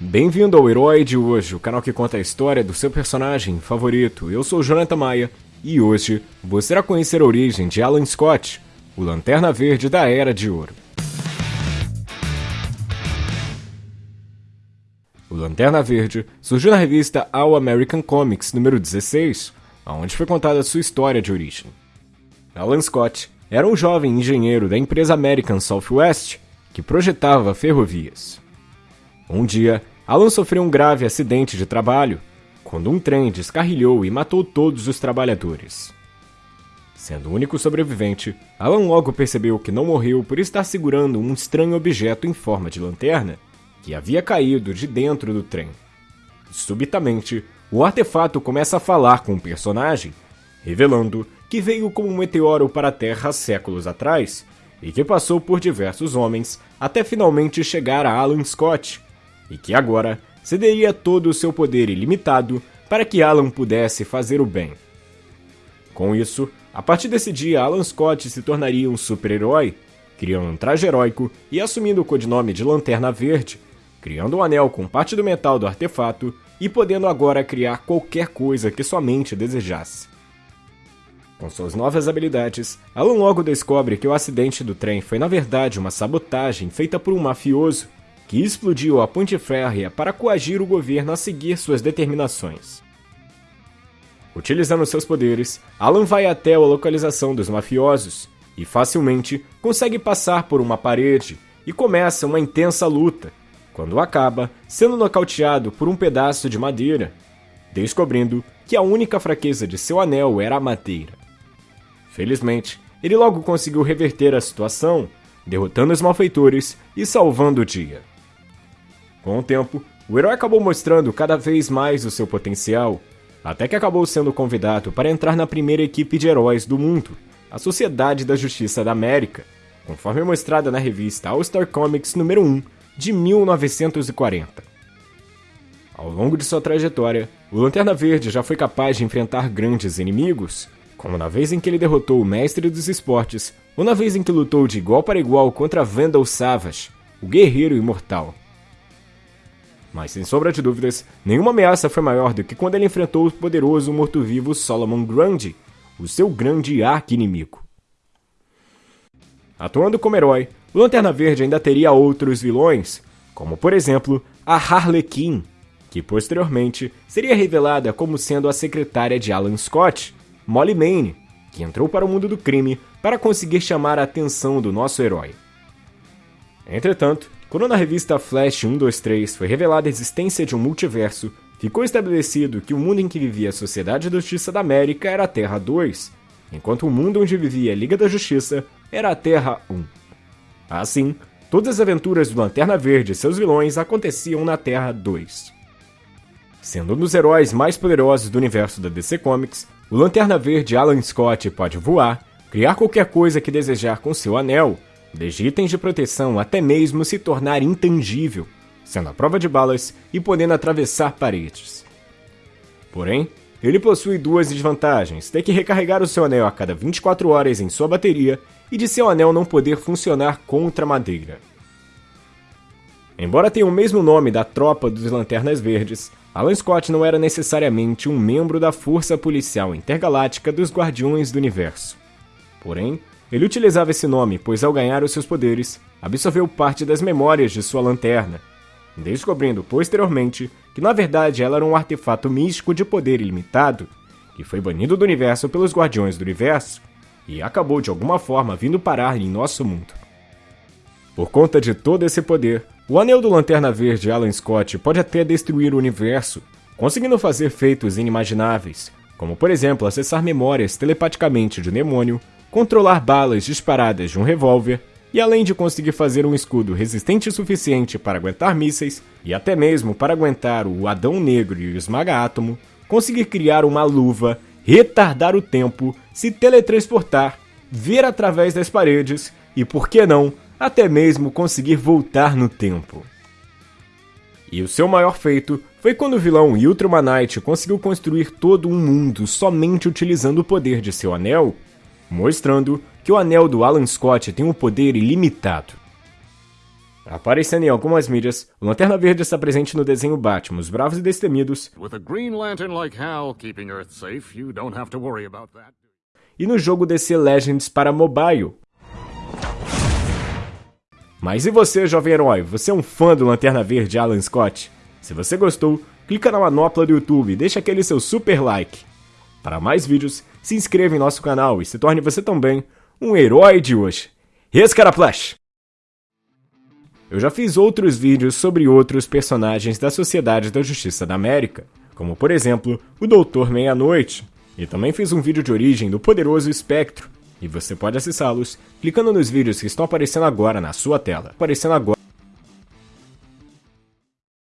Bem-vindo ao Herói de hoje, o canal que conta a história do seu personagem favorito. Eu sou Jonathan Maia e hoje você irá conhecer a origem de Alan Scott, o Lanterna Verde da Era de Ouro. O Lanterna Verde surgiu na revista All American Comics número 16, onde foi contada sua história de origem. Alan Scott era um jovem engenheiro da empresa American Southwest que projetava ferrovias. Um dia, Alan sofreu um grave acidente de trabalho quando um trem descarrilhou e matou todos os trabalhadores. Sendo o único sobrevivente, Alan logo percebeu que não morreu por estar segurando um estranho objeto em forma de lanterna que havia caído de dentro do trem. Subitamente, o artefato começa a falar com o personagem, revelando que veio como um meteoro para a Terra séculos atrás e que passou por diversos homens até finalmente chegar a Alan Scott, e que agora cederia todo o seu poder ilimitado para que Alan pudesse fazer o bem. Com isso, a partir desse dia, Alan Scott se tornaria um super-herói, criando um traje heróico e assumindo o codinome de Lanterna Verde, criando um anel com parte do metal do artefato e podendo agora criar qualquer coisa que sua mente desejasse. Com suas novas habilidades, Alan logo descobre que o acidente do trem foi na verdade uma sabotagem feita por um mafioso que explodiu a ponte férrea para coagir o governo a seguir suas determinações. Utilizando seus poderes, Alan vai até a localização dos mafiosos e facilmente consegue passar por uma parede e começa uma intensa luta, quando acaba sendo nocauteado por um pedaço de madeira, descobrindo que a única fraqueza de seu anel era a madeira. Felizmente, ele logo conseguiu reverter a situação, derrotando os malfeitores e salvando o dia. Com o tempo, o herói acabou mostrando cada vez mais o seu potencial, até que acabou sendo convidado para entrar na primeira equipe de heróis do mundo, a Sociedade da Justiça da América, conforme mostrada na revista All Star Comics número 1 de 1940. Ao longo de sua trajetória, o Lanterna Verde já foi capaz de enfrentar grandes inimigos, como na vez em que ele derrotou o Mestre dos Esportes, ou na vez em que lutou de igual para igual contra Vandal Savage, o Guerreiro Imortal. Mas sem sombra de dúvidas, nenhuma ameaça foi maior do que quando ele enfrentou o poderoso morto-vivo Solomon Grundy, o seu grande arqui-inimigo. Atuando como herói, o Lanterna Verde ainda teria outros vilões, como por exemplo a Harlequin, que posteriormente seria revelada como sendo a secretária de Alan Scott, Molly Maine, que entrou para o mundo do crime para conseguir chamar a atenção do nosso herói. Entretanto, quando na revista Flash 123 foi revelada a existência de um multiverso, ficou estabelecido que o mundo em que vivia a Sociedade da Justiça da América era a Terra 2, enquanto o mundo onde vivia a Liga da Justiça era a Terra 1. Assim, todas as aventuras do Lanterna Verde e seus vilões aconteciam na Terra 2. Sendo um dos heróis mais poderosos do universo da DC Comics, o Lanterna Verde Alan Scott pode voar, criar qualquer coisa que desejar com seu anel desde itens de proteção até mesmo se tornar intangível, sendo a prova de balas e podendo atravessar paredes. Porém, ele possui duas desvantagens: ter que recarregar o seu anel a cada 24 horas em sua bateria e de seu anel não poder funcionar contra madeira. Embora tenha o mesmo nome da tropa dos Lanternas Verdes, Alan Scott não era necessariamente um membro da Força Policial Intergaláctica dos Guardiões do Universo. Porém, ele utilizava esse nome, pois ao ganhar os seus poderes, absorveu parte das memórias de sua lanterna, descobrindo posteriormente que na verdade ela era um artefato místico de poder ilimitado, que foi banido do universo pelos Guardiões do Universo e acabou de alguma forma vindo parar em nosso mundo. Por conta de todo esse poder, o Anel do Lanterna Verde Alan Scott pode até destruir o universo, conseguindo fazer feitos inimagináveis, como por exemplo acessar memórias telepaticamente de um demônio controlar balas disparadas de um revólver e além de conseguir fazer um escudo resistente o suficiente para aguentar mísseis e até mesmo para aguentar o Adão Negro e o Esmaga-Átomo, conseguir criar uma luva, retardar o tempo, se teletransportar, ver através das paredes e, por que não, até mesmo conseguir voltar no tempo. E o seu maior feito foi quando o vilão Ultramanite conseguiu construir todo um mundo somente utilizando o poder de seu anel mostrando que o anel do Alan Scott tem um poder ilimitado. Aparecendo em algumas mídias, o Lanterna Verde está presente no desenho Batman, Os Bravos e Destemidos, like Hal safe, e no jogo DC Legends para mobile. Mas e você, jovem herói? Você é um fã do Lanterna Verde Alan Scott? Se você gostou, clica na manopla do YouTube e deixa aquele seu super like. Para mais vídeos, se inscreva em nosso canal e se torne você também um herói de hoje. Rescaraplash! Eu já fiz outros vídeos sobre outros personagens da Sociedade da Justiça da América, como por exemplo o Doutor Meia-Noite, e também fiz um vídeo de origem do poderoso Espectro, e você pode acessá-los clicando nos vídeos que estão aparecendo agora na sua tela. Aparecendo agora.